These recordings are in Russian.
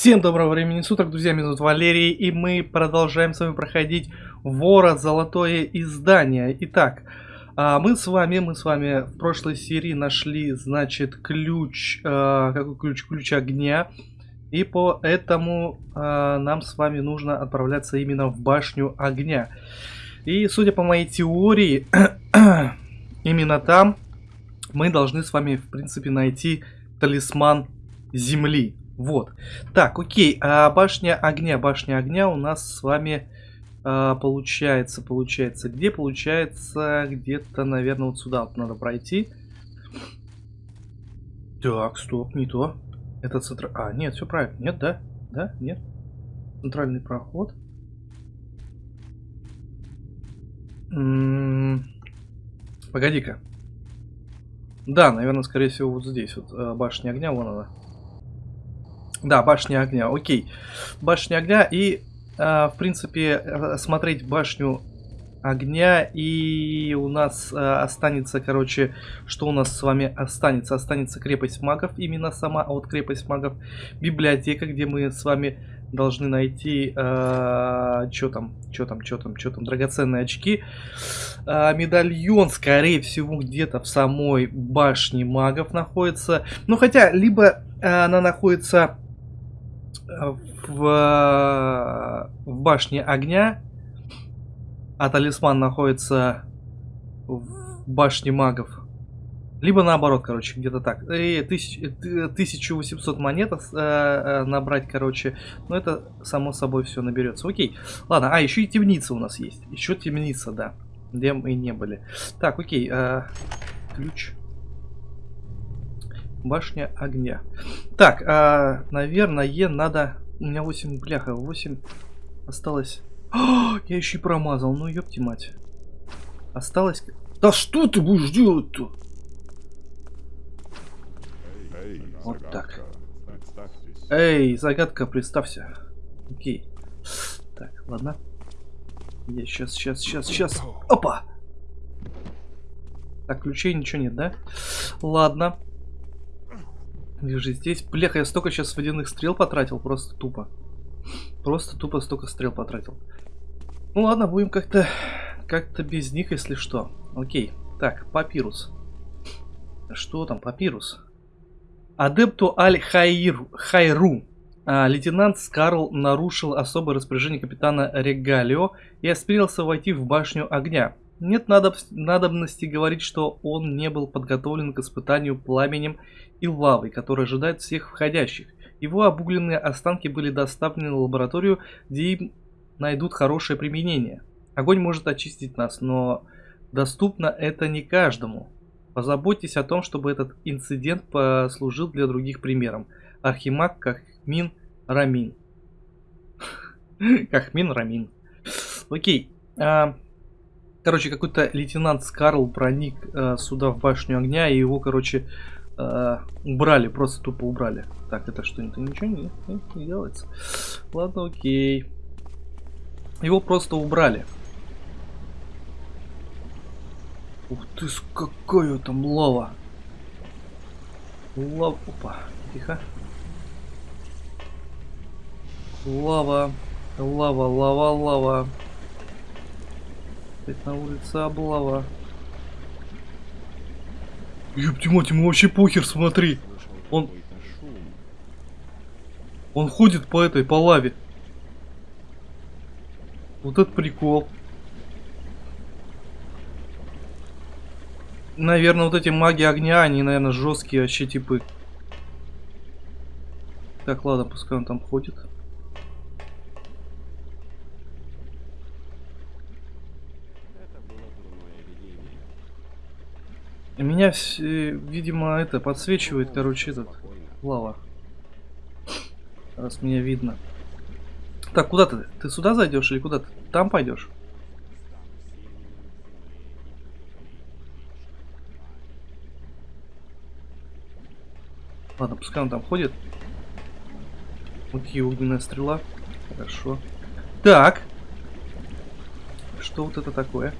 Всем доброго времени суток, друзья, меня зовут Валерий, и мы продолжаем с вами проходить Вора Золотое Издание. Итак, а, мы с вами, мы с вами в прошлой серии нашли, значит, ключ, а, какой ключ? Ключ огня. И поэтому а, нам с вами нужно отправляться именно в башню огня. И судя по моей теории, именно там мы должны с вами, в принципе, найти талисман земли. Вот. Так, окей. А башня огня. Башня огня у нас с вами а, получается, получается. Где получается? Где-то, наверное, вот сюда вот надо пройти. Так, стоп, не то. Это центр... А, нет, все правильно. Нет, да? Да? Нет? Центральный проход. М-м, погоди-ка. Да, наверное, скорее всего, вот здесь. Вот а, башня огня, вон она. Да, башня огня, окей. Башня огня и, э, в принципе, смотреть башню огня и у нас э, останется, короче, что у нас с вами останется? Останется крепость магов, именно сама, а вот крепость магов, библиотека, где мы с вами должны найти, э, что там, что там, что там, что там, драгоценные очки. Э, медальон, скорее всего, где-то в самой башне магов находится. Ну, хотя, либо э, она находится в, в башне огня, а талисман находится в башне магов. Либо наоборот, короче, где-то так. И тысяч, 1800 монет э, э, набрать, короче. Но это само собой все наберется. Окей. Ладно, а, еще и темница у нас есть. Еще темница, да. Где мы и не были. Так, окей. Э, ключ. Башня огня. Так, а, наверное, надо... У меня 8 бляха, 8 осталось. О, я еще и промазал, ну ёпти мать. Осталось... Да что ты будешь делать-то? Вот так. Эй, загадка, представься. Окей. Так, ладно. Я сейчас, сейчас, сейчас, сейчас. Опа! Так, ключей ничего нет, да? Ладно. Вижу здесь. Бляха, я столько сейчас водяных стрел потратил, просто тупо. Просто тупо столько стрел потратил. Ну ладно, будем как-то как-то без них, если что. Окей. Так, папирус. Что там, папирус? Адепту Аль-Хайру. Хайру. А, лейтенант Скарл нарушил особое распоряжение капитана Регалио и осмелился войти в башню огня. Нет надоб... надобности говорить, что он не был подготовлен к испытанию пламенем и лавой, который ожидает всех входящих. Его обугленные останки были доставлены в лабораторию, где им найдут хорошее применение. Огонь может очистить нас, но доступно это не каждому. Позаботьтесь о том, чтобы этот инцидент послужил для других примером. Архимаг Кахмин Рамин. Кахмин Рамин. Окей. А, короче, какой-то лейтенант Скарл проник э, сюда в башню огня, и его, короче, э, убрали, просто тупо убрали. Так, это что, это ничего не, не, делается? Ладно, окей. Его просто убрали. Ух ты, какая там лава. Лава, опа, тихо. Лава, лава, лава, лава. Опять на улице облава. Ёпти мать, ему вообще похер, смотри. Он... Он ходит по этой, по лаве. Вот этот прикол. Наверное, вот эти маги огня, они, наверное, жесткие вообще типы. Так, ладно, пускай он там ходит. Меня, видимо, это подсвечивает, короче, этот лава. Раз меня видно. Так, куда ты? Ты сюда зайдешь или куда ты? Там пойдешь? Ладно, пускай он там ходит. Окей, огненная стрела. Хорошо. Так. Что вот это такое?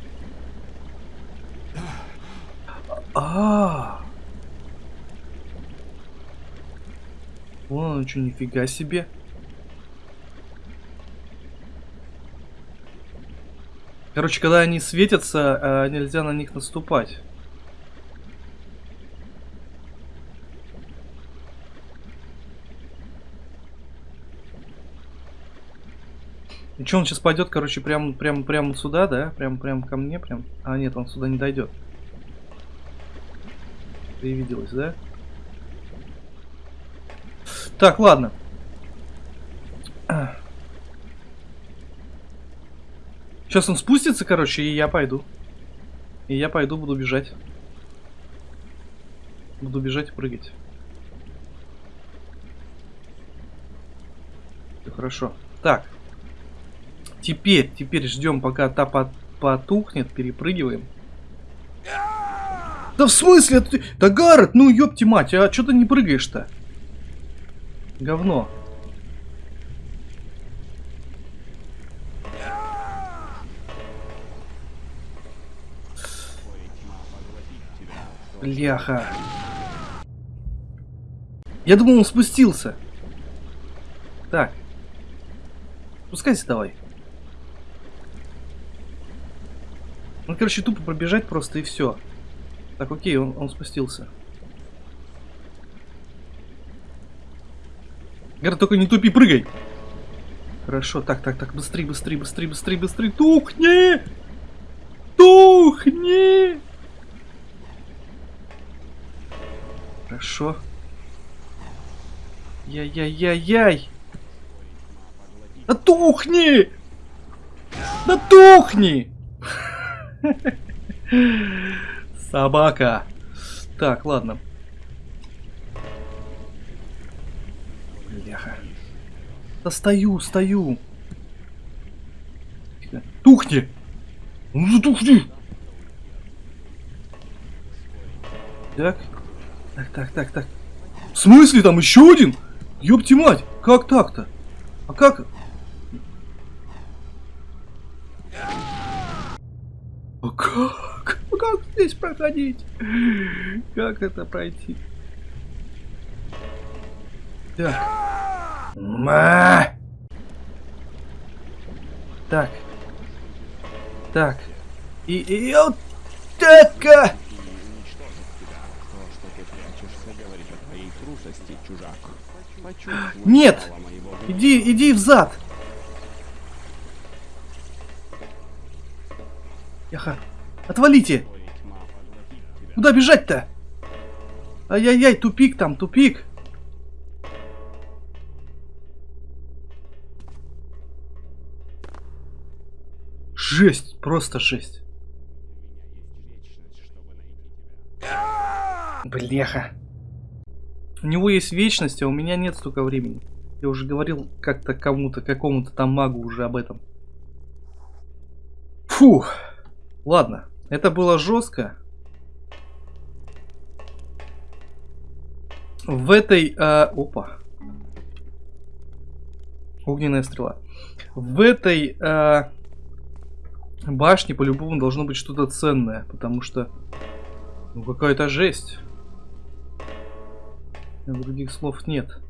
А, -а, -а. Вон он что, нифига себе. Короче, когда они светятся, э, нельзя на них наступать. И что, он сейчас пойдет, короче, прямо, прям, прям сюда, да? Прям, прям ко мне, прям. А, нет, он сюда не дойдет. Привиделось, да? Так, ладно. Сейчас он спустится, короче, и я пойду. И я пойду, буду бежать. Буду бежать и прыгать. Все хорошо. Так. Теперь, теперь ждем, пока та потухнет, перепрыгиваем. Да в смысле? Да Гаррет, ну ёпти мать, а что ты не прыгаешь-то? Говно. Бляха. Я думал, он спустился. Так. Спускайся давай. Ну, короче, тупо пробежать просто и все. Так, окей, он, он спустился. Гара, только не тупи, прыгай! Хорошо, так, так, так, быстрее, быстрее, быстрее, быстрее, быстрее, тухни! Тухни! Хорошо. Яй-яй-яй-яй! Да тухни! Да тухни! Собака. Так, ладно. Бляха. Да стою, стою. Тухни! Ну затухни! Так. Так, так, так, так. В смысле там еще один? Ёпти мать, как так-то? А как? А как? Как здесь проходить? Как это пройти? Так. Ма! Так. Так. И, и вот так. Нет! Иди, иди в зад! Яха, отвалите! Куда бежать-то? Ай-яй-яй, тупик там, тупик. Жесть, просто жесть. Бляха. У него есть вечность, а у меня нет столько времени. Я уже говорил как-то кому-то, какому-то там магу уже об этом. Фух. Ладно, это было жестко. В этой... Э, опа. Огненная стрела. В этой э, башне по-любому должно быть что-то ценное, потому что... Ну какая-то жесть. Других слов нет.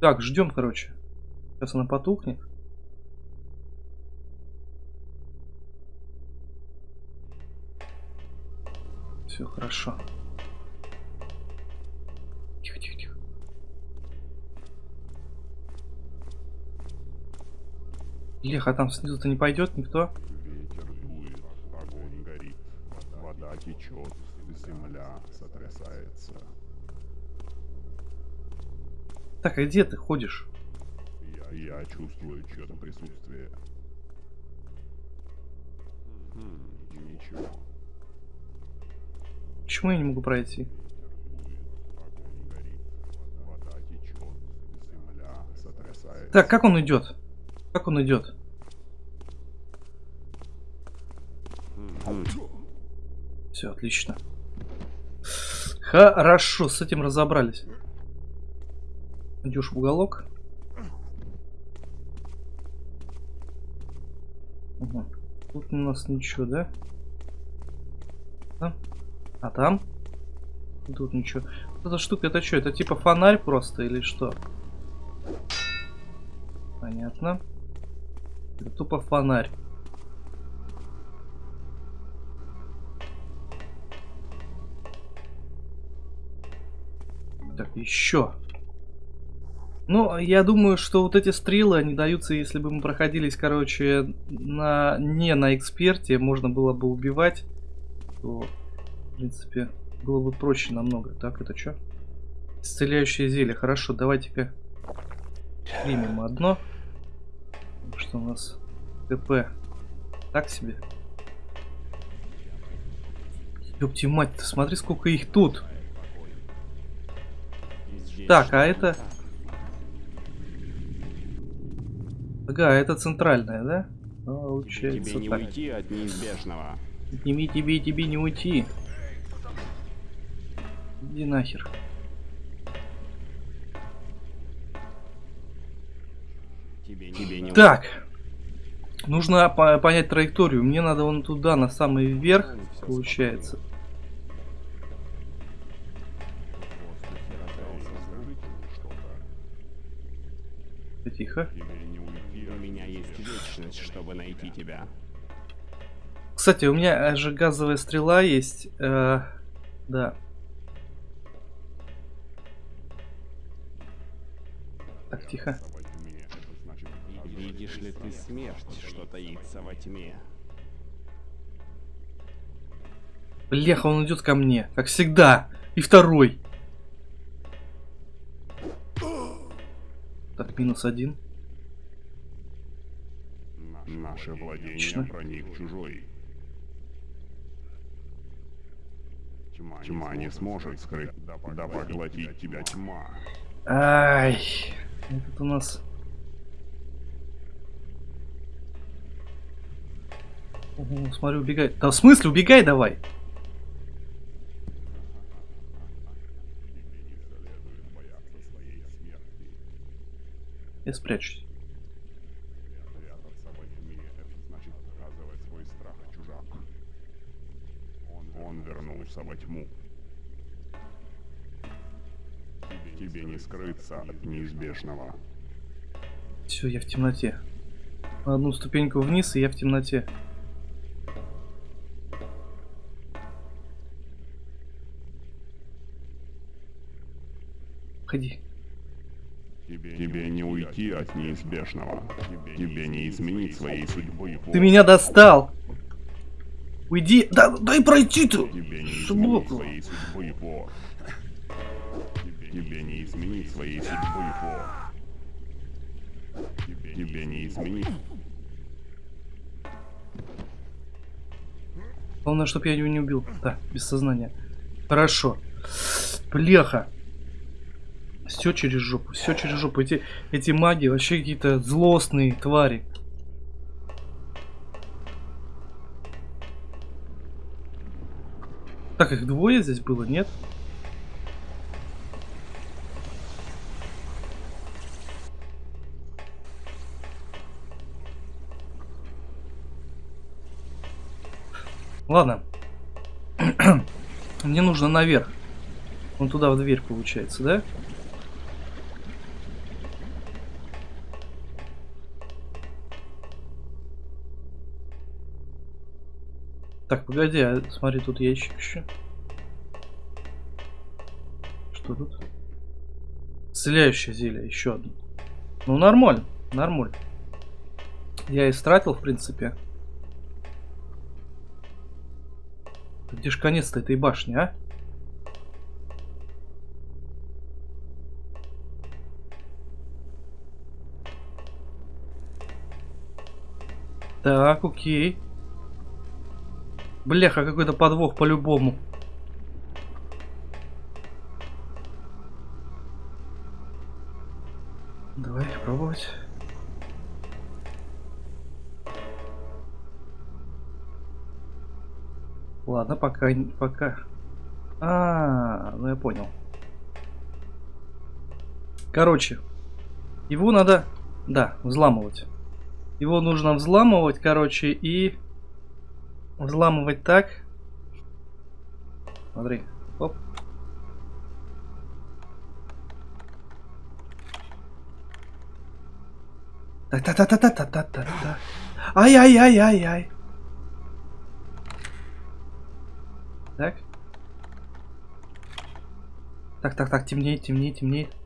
Так, ждем, короче. Сейчас она потухнет. Все хорошо. Леха, а там снизу-то не пойдет никто? Ветер дует, огонь горит, вода течет, земля сотрясается. Так, а где ты ходишь? Я, я чувствую чье-то присутствие. Хм, ничего. Почему я не могу пройти? Так, как он идет? Как он идет? Все, отлично. Хорошо, с этим разобрались. Идешь в уголок. Угу. Тут у нас ничего, да? А, там? Тут ничего. Эта штука, это что? Это типа фонарь просто или что? Понятно. Это тупо фонарь. Так, еще. Ну, я думаю, что вот эти стрелы, они даются, если бы мы проходились, короче, на не на эксперте, можно было бы убивать, то, в принципе, было бы проще намного. Так, это что? Исцеляющее зелье. Хорошо, давайте-ка примем одно. У нас? ТП. Так себе. Ёпти мать, ты смотри, сколько их тут. Так, а это... Ага, это центральная, да? Получается Тебе не так. уйти от неизбежного. Тебе, тебе, тебе не уйти. Иди нахер. Тебе, тебе не Так. Нужно по- понять траекторию. Мне надо вон туда, на самый верх, получается. Тихо. У меня есть вечность, чтобы найти тебя. Кстати, у меня же газовая стрела есть. э, да. Так, тихо. Видишь ли ты смерть, что таится во тьме? Бляха, он идет ко мне, как всегда. И второй. Так, минус один. наше владение Отлично. проник чужой. Тьма, Тьма не сможет скрыть, да поглотить тебя тьма. Ай, этот у нас... Ого, смотрю, убегает. Да в смысле, убегай давай. Я спрячусь. Он, вернулся во тьму. Тебе, не скрыться от неизбежного. Все, я в темноте. Одну ступеньку вниз, и я в темноте. Ходи. Тебе, не уйти от неизбежного. Тебе, не изменить своей судьбы. Ты меня достал! Уйди! Да, дай пройти ты! Тебе не изменить Сбоку. Тебе, не изменить своей судьбы. Тебе, тебе не изменить. Главное, чтобы я его не убил. Да, без сознания. Хорошо. Бляха. Все через жопу, все через жопу. Эти, эти маги вообще какие-то злостные твари. Так, их двое здесь было, нет? Ладно. Мне нужно наверх. Он туда в дверь получается, да? Так, погоди, а смотри, тут ящик еще. Что тут? Исцеляющее зелье, еще одно. Ну, нормально, нормально. Я истратил, в принципе. Где ж конец-то этой башни, а? Так, окей. Бляха, какой-то подвох по-любому. Давай пробовать. Ладно, пока, пока. А, ну я понял. Короче, его надо, да, взламывать. Его нужно взламывать, короче, и взламывать так. Смотри, оп. Та-та-та-та-та-та-та-та. Ай-яй-яй-яй-яй. Так. Так, так, так, темнеет, темнеет, темнеет.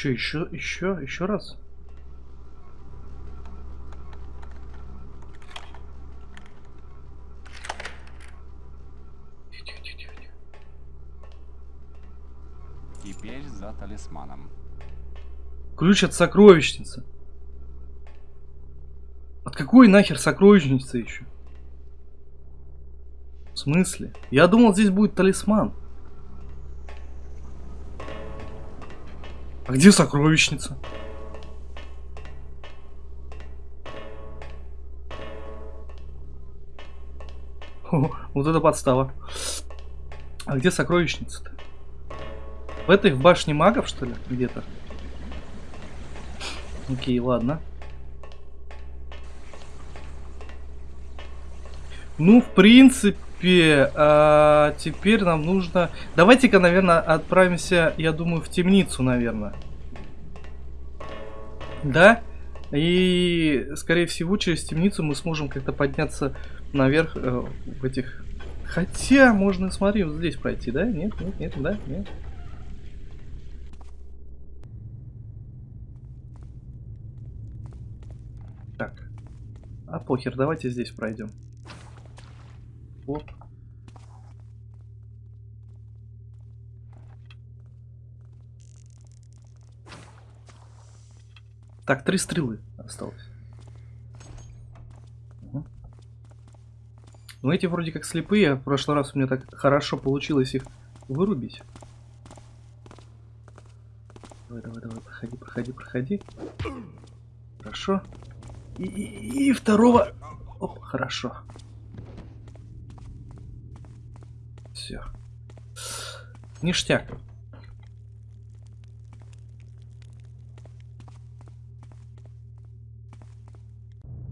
Че, еще, еще, еще раз? Теперь за талисманом. Ключ от сокровищницы. От какой нахер сокровищницы еще? В смысле? Я думал, здесь будет талисман. А где сокровищница? О, вот это подстава. А где сокровищница-то? В этой, в башне магов, что ли? Где-то? Окей, ладно. Ну, в принципе, а, теперь нам нужно... Давайте-ка, наверное, отправимся, я думаю, в темницу, наверное. Да? И, скорее всего, через темницу мы сможем как-то подняться наверх э, в этих... Хотя, можно, смотри, вот здесь пройти, да? Нет, нет, нет, да, нет. Так. А похер, давайте здесь пройдем. Оп. Так, три стрелы осталось. Угу. Ну эти вроде как слепые, а в прошлый раз у меня так хорошо получилось их вырубить. Давай, давай, давай, проходи, проходи, проходи. Хорошо. И, и, и второго... Оп, хорошо. Все. Ништяк.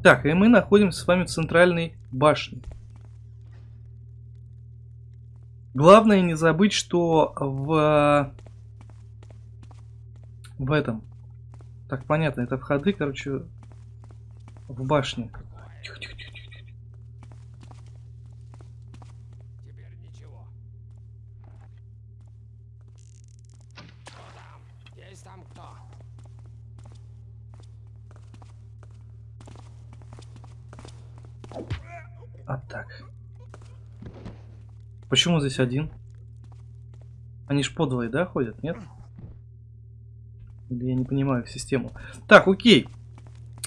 Так, и мы находимся с вами в центральной башне. Главное не забыть, что в... В этом... Так, понятно, это входы, короче, в башне. Тихо, тихо, тихо, тихо. тихо. Теперь ничего. Кто там? Есть там кто? А так. Почему здесь один? Они ж подвое, да, ходят, нет? Или я не понимаю систему. Так, окей.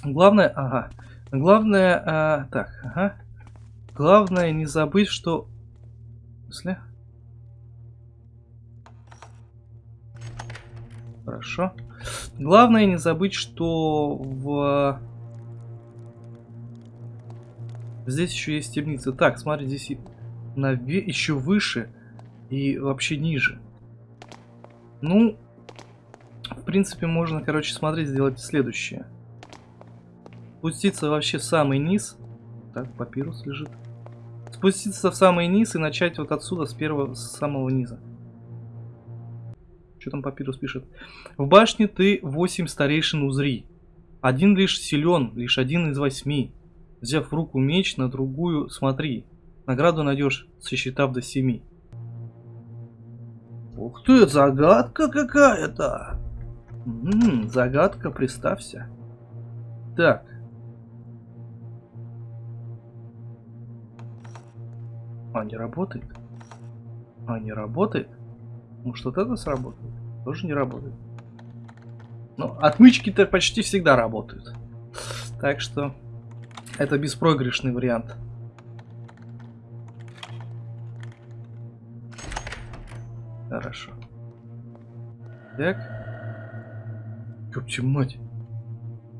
Главное, ага. Главное, а, так, ага. Главное не забыть, что... Смысле? Хорошо. Главное не забыть, что в... Здесь еще есть темница. Так, смотри, здесь наве... еще выше и вообще ниже. Ну, в принципе, можно, короче, смотреть, сделать следующее. Спуститься вообще в самый низ. Так, папирус лежит. Спуститься в самый низ и начать вот отсюда, с первого, с самого низа. Что там папирус пишет? В башне ты 8 старейшин узри. Один лишь силен, лишь один из восьми. Взяв в руку меч, на другую смотри. Награду найдешь, сосчитав до семи. Ух ты, загадка какая-то. М-м, загадка, представься. Так. А, не работает? А, не работает? Может, вот это сработает? Тоже не работает. Ну, отмычки-то почти всегда работают. Так что... Это беспроигрышный вариант. Хорошо. Так. Ёпти мать.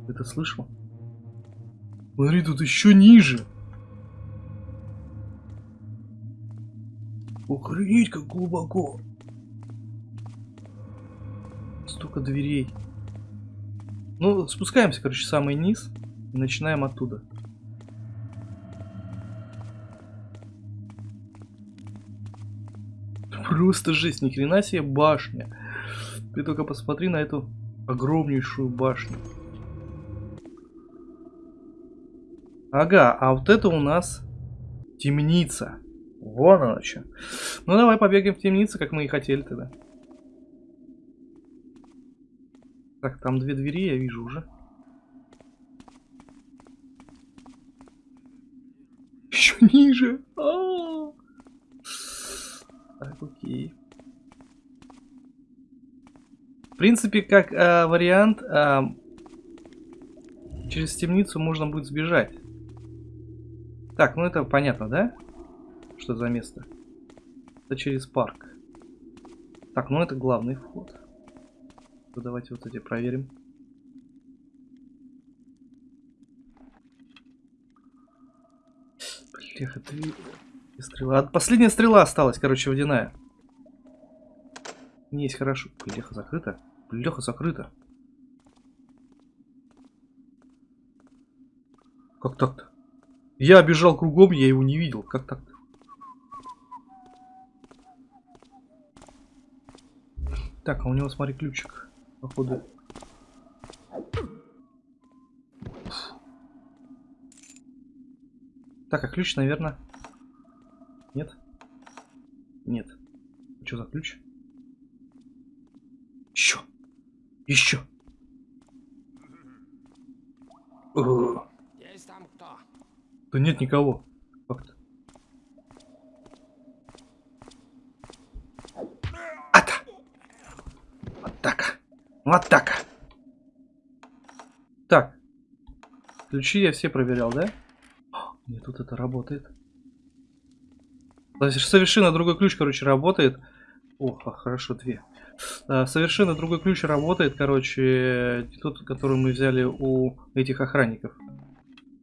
Это слышал? Смотри, тут еще ниже. Охренеть, как глубоко. Столько дверей. Ну, спускаемся, короче, в самый низ. И начинаем оттуда. Просто жесть, ни хрена себе башня. Ты только посмотри на эту огромнейшую башню. Ага, а вот это у нас темница. Вон она что. Ну давай побегаем в темницу, как мы и хотели тогда. Так, там две двери я вижу уже. Еще ниже. А -а -а. Так, окей. В принципе, как э, вариант, э, через темницу можно будет сбежать. Так, ну это понятно, да? Что за место? Это через парк. Так, ну это главный вход. Ну, давайте вот эти проверим. Бляха, три стрела. А последняя стрела осталась, короче, водяная. Не есть хорошо. Бляха, закрыто. Бляха, закрыто. Как так-то? Я бежал кругом, я его не видел. Как так-то? Так, а у него, смотри, ключик. Походу. Так, а ключ, наверное... Нет? Нет. Что за ключ? Еще. Еще. Есть там кто? Да нет никого. Как-то. Ата! Вот так. Вот так. Так. Ключи я все проверял, да? Нет, тут это работает. Совершенно другой ключ, короче, работает. Ох, а, хорошо, две. А, совершенно другой ключ работает, короче, тот, который мы взяли у этих охранников.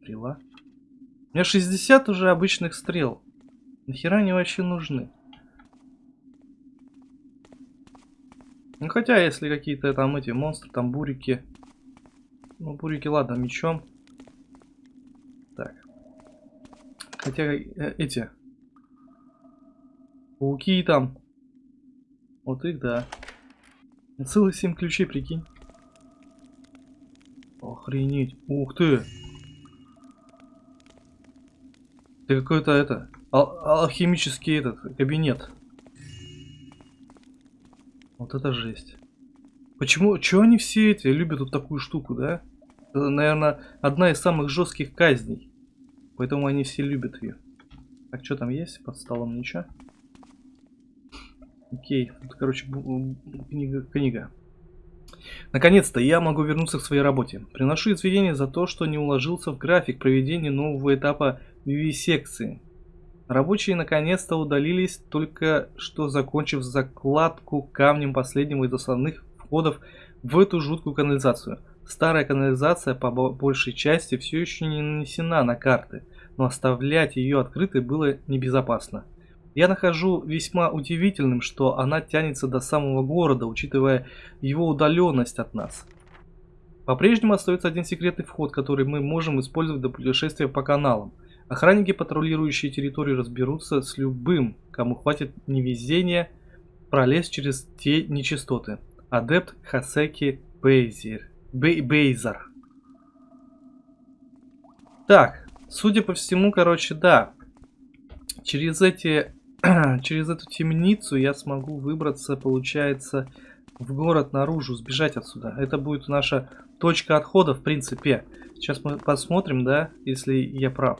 Стрела. У меня 60 уже обычных стрел. Нахера они вообще нужны? Ну хотя, если какие-то там эти монстры, там бурики. Ну, бурики, ладно, мечом. Так. Хотя э, эти Пауки там. Вот их, да. Целых 7 ключей, прикинь. Охренеть. Ух ты. Ты какой-то это... Ал алхимический этот кабинет. Вот это жесть. Почему? Чего они все эти любят вот такую штуку, да? Это, наверное, одна из самых жестких казней. Поэтому они все любят ее. Так, что там есть? Под столом ничего. Окей, это, короче, книга, книга. Наконец-то я могу вернуться к своей работе. Приношу извинения за то, что не уложился в график проведения нового этапа вивисекции. Рабочие наконец-то удалились, только что закончив закладку камнем последнего из основных входов в эту жуткую канализацию. Старая канализация по большей части все еще не нанесена на карты, но оставлять ее открытой было небезопасно. Я нахожу весьма удивительным, что она тянется до самого города, учитывая его удаленность от нас. По-прежнему остается один секретный вход, который мы можем использовать для путешествия по каналам. Охранники, патрулирующие территорию, разберутся с любым, кому хватит невезения пролезть через те нечистоты. Адепт Хасеки Бейзер. Бей Бейзар. Так, судя по всему, короче, да. Через эти через эту темницу я смогу выбраться, получается, в город наружу, сбежать отсюда. Это будет наша точка отхода, в принципе. Сейчас мы посмотрим, да, если я прав.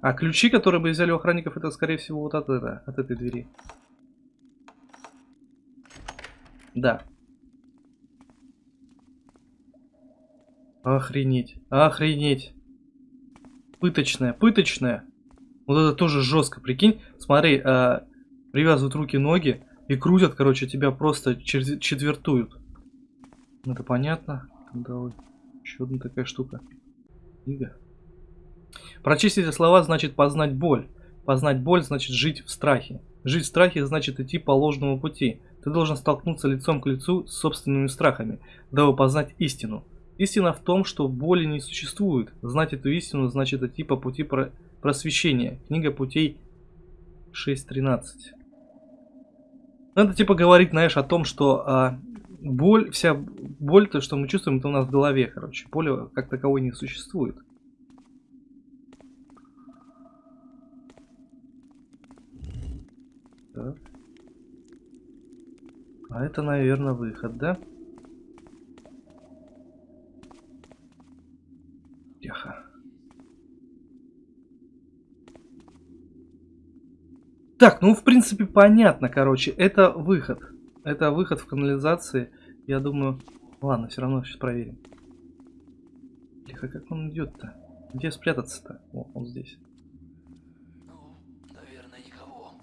А ключи, которые мы взяли у охранников, это, скорее всего, вот от, это, от этой двери. Да. Охренеть. Охренеть. Пыточная, пыточная. Вот это тоже жестко, прикинь. Смотри, э, привязывают руки-ноги и крутят, короче, тебя просто четвертуют. Это понятно. Давай. Еще одна такая штука. Книга. Прочесть эти слова значит познать боль. Познать боль значит жить в страхе. Жить в страхе значит идти по ложному пути. Ты должен столкнуться лицом к лицу с собственными страхами, дабы познать истину. Истина в том, что боли не существует. Знать эту истину значит идти по пути про просвещения. Книга путей 6.13. Надо типа говорить, знаешь, о том, что а, боль, вся боль, то, что мы чувствуем, это у нас в голове, короче. Боли как таковой не существует. Так. А это, наверное, выход, да? Тихо. Так, ну, в принципе, понятно, короче. Это выход. Это выход в канализации. Я думаю... Ладно, все равно сейчас проверим. Тихо, как он идет-то? Где спрятаться-то? О, он здесь. Ну, наверное, никого.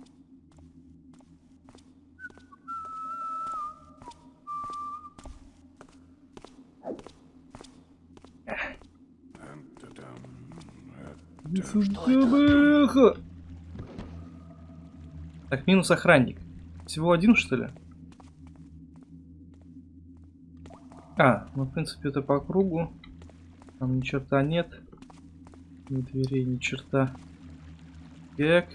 Так, минус охранник. Всего один, что ли? А, ну, в принципе, это по кругу. Там ни черта нет. Ни дверей, ни черта. Так.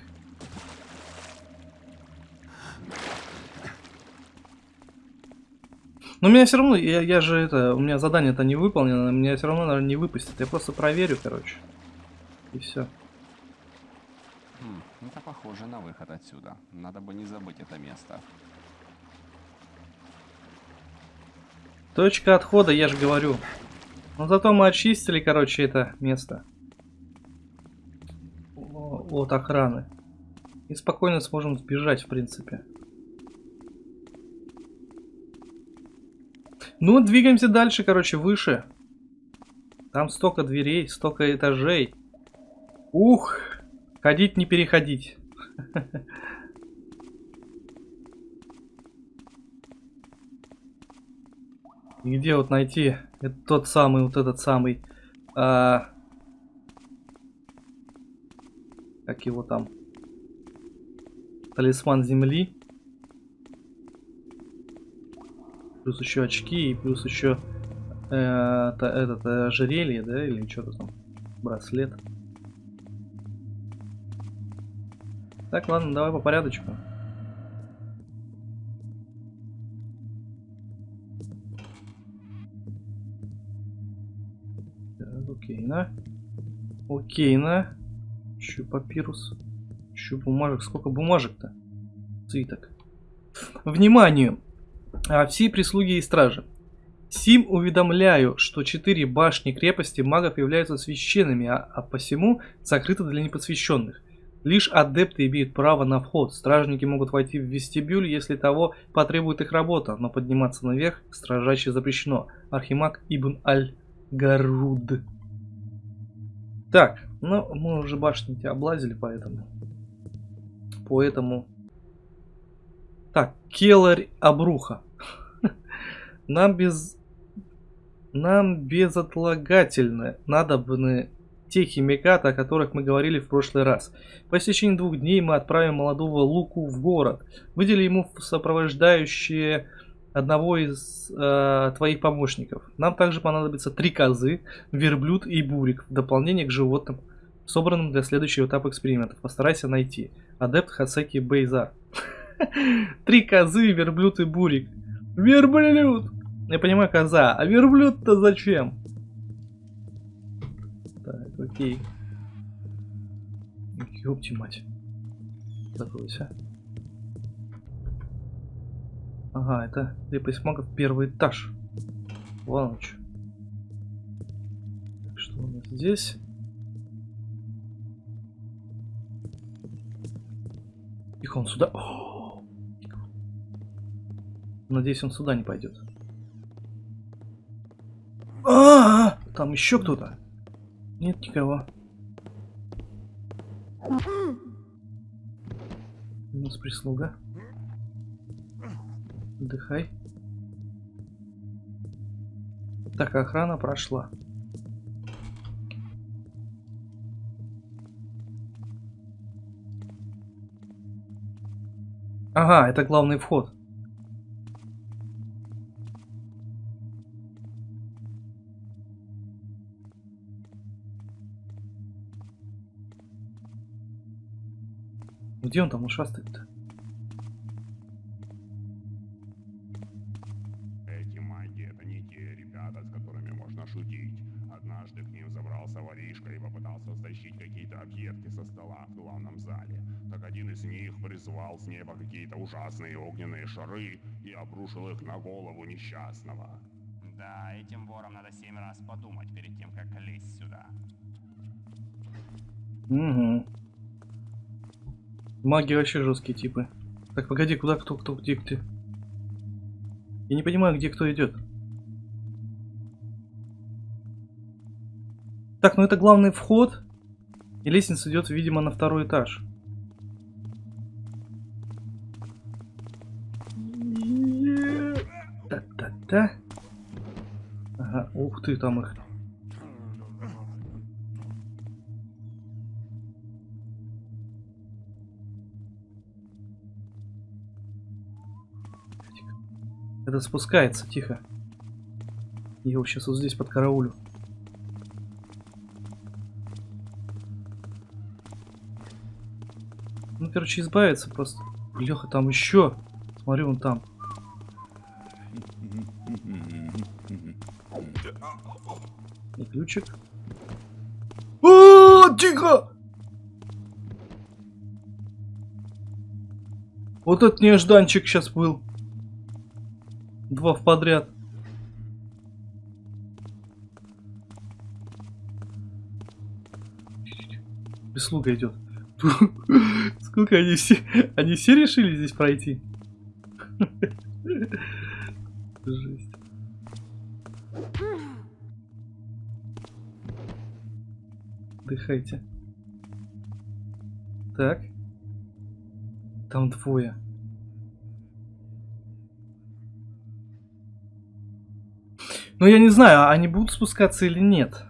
Но меня все равно, я, я же это, у меня задание-то не выполнено, меня все равно, наверное, не выпустят. Я просто проверю, короче. И все. Похоже на выход отсюда. Надо бы не забыть это место. Точка отхода, я же говорю. Но зато мы очистили, короче, это место. От охраны. И спокойно сможем сбежать, в принципе. Ну, двигаемся дальше, короче, выше. Там столько дверей, столько этажей. Ух! Ходить не переходить. И где вот найти это тот самый, вот этот самый, а, как его там, талисман земли, плюс еще очки и плюс еще э, та- этот э, ожерелье, да, или что-то там, браслет. Так, ладно, давай по порядочку. Так, окейно. Окейно. Еще папирус. Еще бумажек. Сколько бумажек-то? Свиток. Вниманию! А, все прислуги и стражи. Сим уведомляю, что четыре башни крепости магов являются священными, а, а посему закрыты для непосвященных. Лишь адепты имеют право на вход. Стражники могут войти в вестибюль, если того потребует их работа, но подниматься наверх строжайше запрещено. Архимаг Ибн Аль-Гаруд. Так, ну мы уже башни тебя облазили, поэтому... Поэтому... Так, Келарь Обруха. Нам без... Нам безотлагательно надобны те химикаты, о которых мы говорили в прошлый раз. По истечении двух дней мы отправим молодого Луку в город. Выдели ему сопровождающие одного из э, твоих помощников. Нам также понадобится три козы, верблюд и бурик в дополнение к животным, собранным для следующего этапа экспериментов. Постарайся найти. Адепт Хасеки Бейзар. Три козы, верблюд и бурик. Верблюд! Я понимаю, коза. А верблюд-то зачем? Окей. Ёпти мать. Закройся. Ага, это крепость магов первый этаж. Так, Что у нас здесь? Тихо, он сюда. О! Надеюсь, он сюда не пойдет. А, там еще кто-то. Нет никого. У нас прислуга. Отдыхай. Так, охрана прошла. Ага, это главный вход. Где он там ушастый-то? Эти маги — это не те ребята, с которыми можно шутить. Однажды к ним забрался воришка и попытался стащить какие-то объедки со стола в главном зале. Так один из них призвал с неба какие-то ужасные огненные шары и обрушил их на голову несчастного. Да, этим ворам надо семь раз подумать перед тем, как лезть сюда. Угу. Маги вообще жесткие типы. Так, погоди, куда кто, кто, где, где? Я не понимаю, где кто идет. Так, ну это главный вход. И лестница идет, видимо, на второй этаж. Та-та-та. Ага, ух ты, там их. Это спускается, тихо. Я его сейчас вот здесь под караулю. Ну, короче, избавиться просто. Леха, там еще. Смотри, он там. И ключик. О, тихо! Вот этот нежданчик сейчас был. В подряд. Прислуга идет. Сколько они все... Они все решили здесь пройти? Жесть. Дыхайте. Так. Там двое. Ну, я не знаю, они будут спускаться или нет.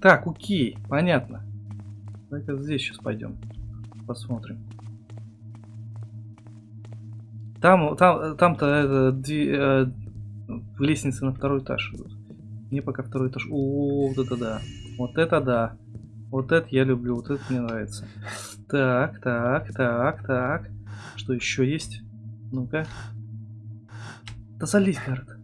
Так, окей, понятно. Давай-ка здесь сейчас пойдем. Посмотрим. Там, там, там-то это, дви- э, лестница на второй этаж идут. Мне пока второй этаж. О, вот это да. Вот это да. Вот это я люблю, вот это мне нравится. Так, так, так, так. Что еще есть? Ну-ка. Да залезь, Гаррет.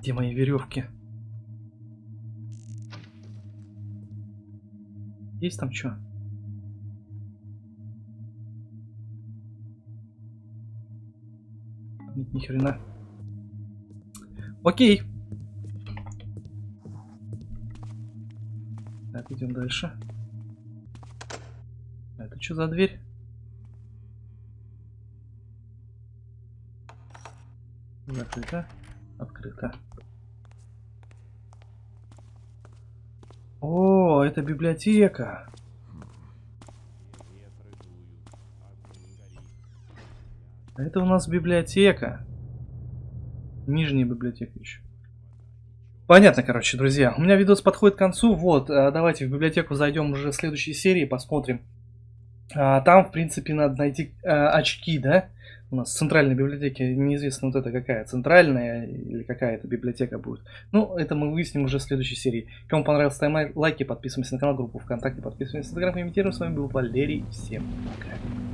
Где мои веревки? Есть там что? Нет, ни хрена. Окей. Так, идем дальше. Это что за дверь? Закрыто. Открыто. О, это библиотека. Это у нас библиотека. Нижняя библиотека еще. Понятно, короче, друзья. У меня видос подходит к концу. Вот, э, давайте в библиотеку зайдем уже в следующей серии, посмотрим. А, Там, в принципе, надо найти э, очки, да? У нас в центральной библиотеке неизвестно вот это какая, центральная или какая это библиотека будет. Ну, это мы выясним уже в следующей серии. Кому понравилось, ставим лайки, подписываемся на канал, группу ВКонтакте, подписываемся на Инстаграм, комментируем. С вами был Валерий. Всем пока.